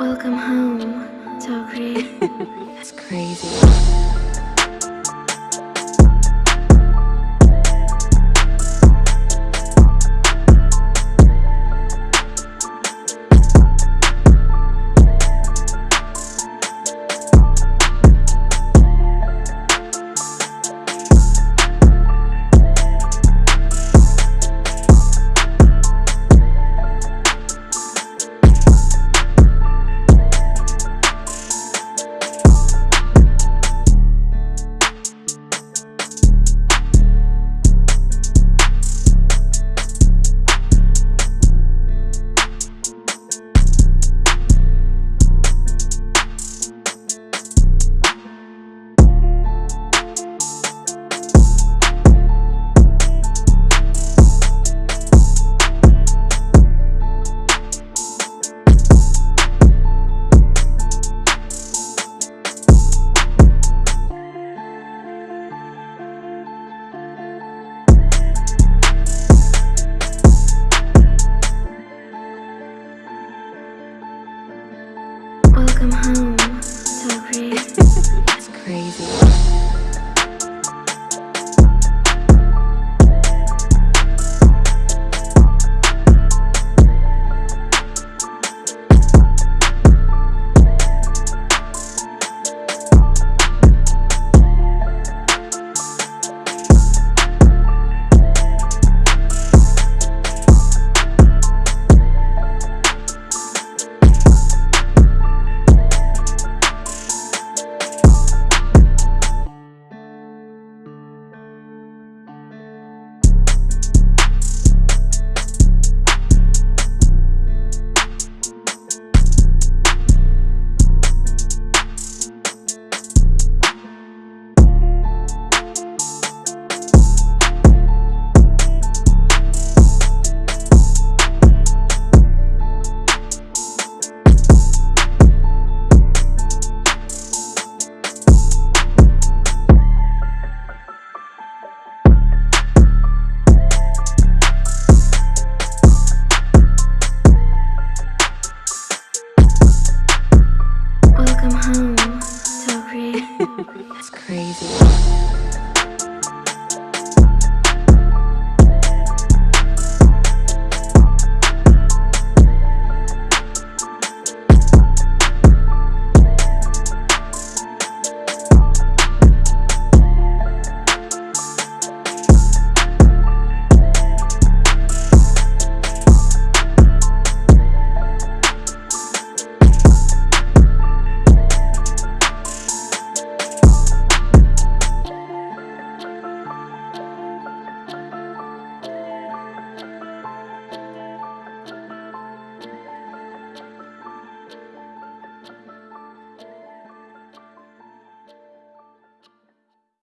Welcome home, Tokri. It's crazy. Welcome home. It's crazy.